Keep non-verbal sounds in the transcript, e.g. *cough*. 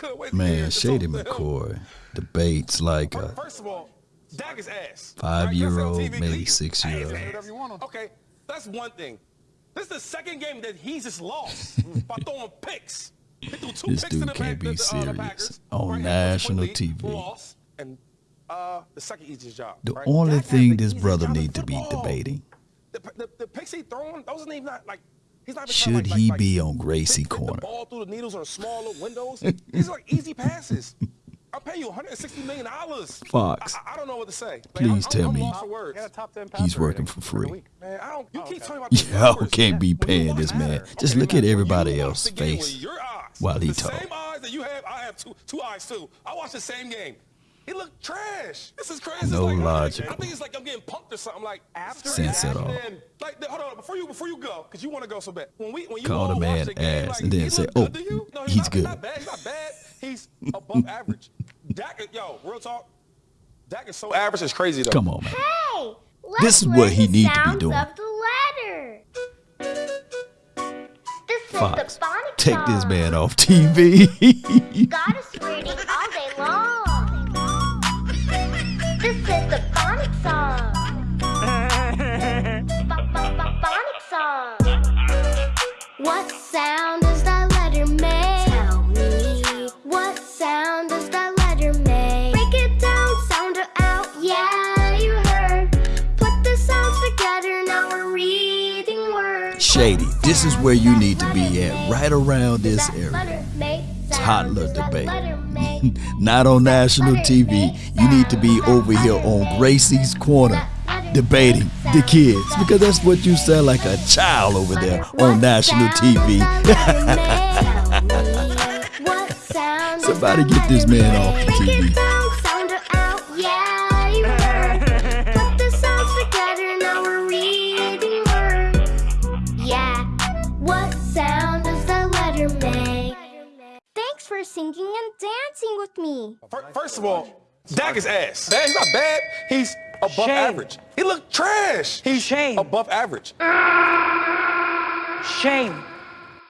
couldn't wait Man, Shady McCoy debates like a First of all, Dak is ass. Five year old, maybe six year old. Okay, that's one thing. This is the second game that he's just lost *laughs* by throwing picks. This dude can't be serious on national TV. Lost, and uh, the second easiest job. The only thing this brother need to be debating. The, the, the picks he throwing, those ain't even not like should like, he like, be on Gracie corner? The ball through the needles on small little windows. These are like easy passes. *laughs* I'll pay you 160 million dollars. Fox. I, I, don't know what to say. Like, Please I'm, tell I'm me he's working for free. Man, I don't. You keep talking about *laughs* Y'all can't be paying this man. Just look at everybody else's face while he talks. Same eyes that you have, I have two, two eyes too. I watch the same game. He looked trash. This is crazy. No like, logical. I think it's like I'm getting or something. Like after sense at all. Like hold on, before you before you go, because you want to go so bad. When we when you call the man the game, ass like, and then say, "Oh, no, he's, he's not, good." He's not bad. He's not bad. He's above *laughs* average. Dak, yo, real talk. Dak is so average. It's crazy though. Come on, man. Hey, this is what he needs to be doing. Of the letter. This Fox, take this man off TV. God is reading all day long. This is the phonic song. Now we're reading words. Shady, this is where you need to be at, right around this area. Toddler debate. *laughs* Not on national TV. You need to be over here on Gracie's Corner debating the kids because that's what you sound like a child over there on national TV. *laughs* Somebody get this man off the TV. For singing and dancing with me. First of all, Dak is ass. He's not bad. He's above Shame. average. He looked trash. He's Shame. above average. Shame.